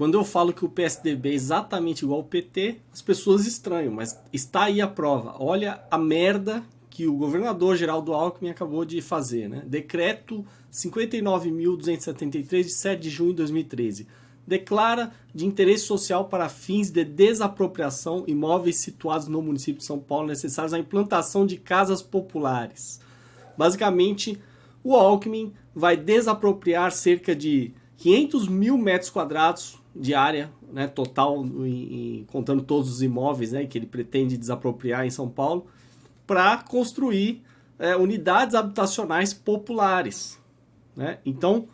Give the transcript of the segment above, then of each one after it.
Quando eu falo que o PSDB é exatamente igual ao PT, as pessoas estranham, mas está aí a prova. Olha a merda que o governador Geraldo Alckmin acabou de fazer, né? Decreto 59.273 de 7 de junho de 2013 declara de interesse social para fins de desapropriação imóveis situados no município de São Paulo necessários à implantação de casas populares. Basicamente, o Alckmin vai desapropriar cerca de 500 mil metros quadrados de área né, total, contando todos os imóveis né, que ele pretende desapropriar em São Paulo, para construir é, unidades habitacionais populares. Né? Então,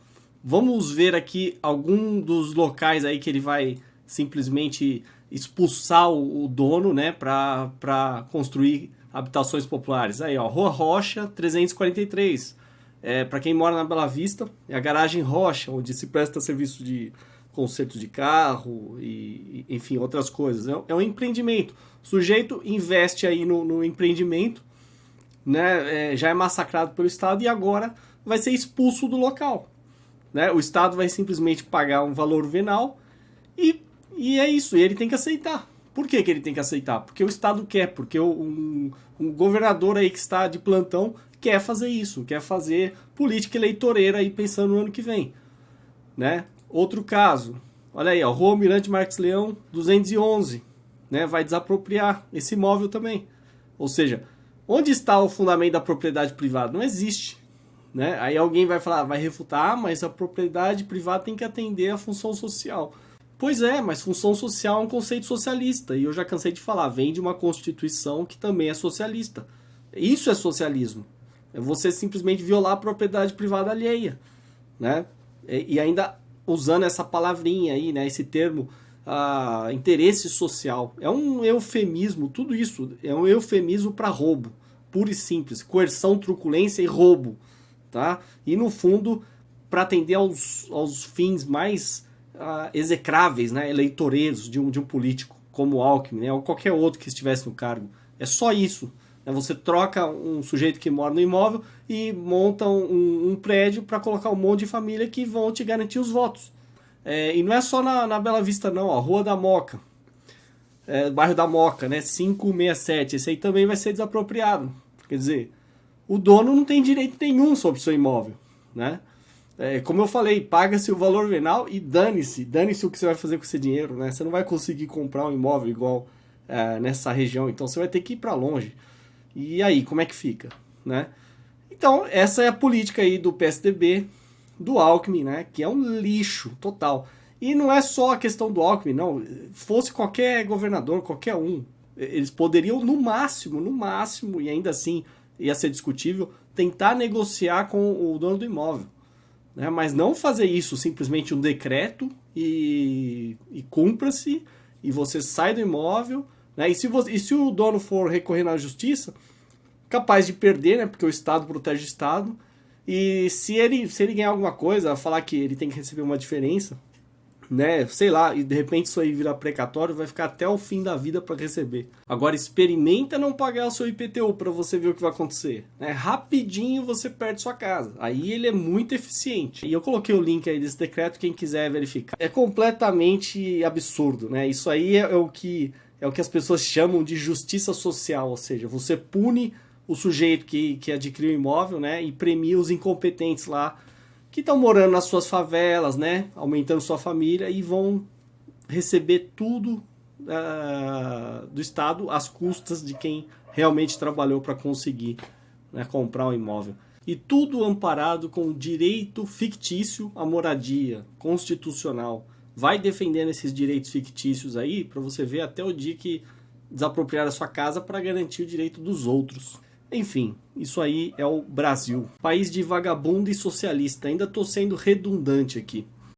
Vamos ver aqui algum dos locais aí que ele vai simplesmente expulsar o, dono, né, para construir habitações populares. Aí, ó, Rua Rocha 343. É, para quem mora na Bela Vista, é a garagem Rocha, onde se presta serviço de conserto de carro e, enfim, outras coisas. É, é um empreendimento. O sujeito investe aí no, no empreendimento, né, é, já é massacrado pelo Estado e agora vai ser expulso do local. Né? O Estado vai simplesmente pagar um valor venal e, e é isso, e ele tem que aceitar. Por que, que ele tem que aceitar? Porque o Estado quer, porque um, um governador aí que está de plantão quer fazer isso, quer fazer política eleitoreira aí pensando no ano que vem. Né? Outro caso, olha aí, ó, Rua Mirante Marques Leão 211, né? vai desapropriar esse imóvel também. Ou seja, onde está o fundamento da propriedade privada? Não existe. Né? Aí alguém vai falar, vai refutar, ah, mas a propriedade privada tem que atender a função social. Pois é, mas função social é um conceito socialista, e eu já cansei de falar, vem de uma constituição que também é socialista. Isso é socialismo. É você simplesmente violar a propriedade privada alheia. Né? E ainda usando essa palavrinha aí, né, esse termo, uh, interesse social. É um eufemismo, tudo isso é um eufemismo para roubo, puro e simples. Coerção, truculência e roubo tá? E no fundo, para atender aos, aos fins mais uh, execráveis, né, eleitoreiros de um, de um político, como Alckmin, né, ou qualquer outro que estivesse no cargo. É só isso. Né? Você troca um sujeito que mora no imóvel e monta um, um prédio para colocar um monte de família que vão te garantir os votos. É, e não é só na, na Bela Vista não, a Rua da Moca, é, bairro da Moca, né, 567, esse aí também vai ser desapropriado. Quer dizer, o dono não tem direito nenhum sobre o seu imóvel, né? É, como eu falei, paga-se o valor venal e dane-se, dane-se o que você vai fazer com esse dinheiro, né? Você não vai conseguir comprar um imóvel igual é, nessa região, então você vai ter que ir para longe. E aí, como é que fica, né? Então, essa é a política aí do PSDB, do Alckmin, né? Que é um lixo total. E não é só a questão do Alckmin, não. Fosse qualquer governador, qualquer um, eles poderiam, no máximo, no máximo, e ainda assim ia ser discutível, tentar negociar com o dono do imóvel. Né? Mas não fazer isso simplesmente um decreto e, e cumpra-se, e você sai do imóvel. Né? E, se você, e se o dono for recorrer na justiça, capaz de perder, né? porque o Estado protege o Estado. E se ele, se ele ganhar alguma coisa, falar que ele tem que receber uma diferença, né, sei lá, e de repente isso aí virar precatório, vai ficar até o fim da vida para receber. Agora experimenta não pagar o seu IPTU para você ver o que vai acontecer. Né? Rapidinho você perde sua casa. Aí ele é muito eficiente. E eu coloquei o link aí desse decreto, quem quiser verificar. É completamente absurdo, né? Isso aí é, é o que é o que as pessoas chamam de justiça social, ou seja, você pune o sujeito que, que adquiriu o imóvel, né, e premia os incompetentes lá que estão morando nas suas favelas, né, aumentando sua família e vão receber tudo uh, do Estado às custas de quem realmente trabalhou para conseguir né, comprar um imóvel. E tudo amparado com direito fictício à moradia, constitucional. Vai defendendo esses direitos fictícios aí para você ver até o dia que desapropriar a sua casa para garantir o direito dos outros. Enfim, isso aí é o Brasil. País de vagabundo e socialista. Ainda estou sendo redundante aqui.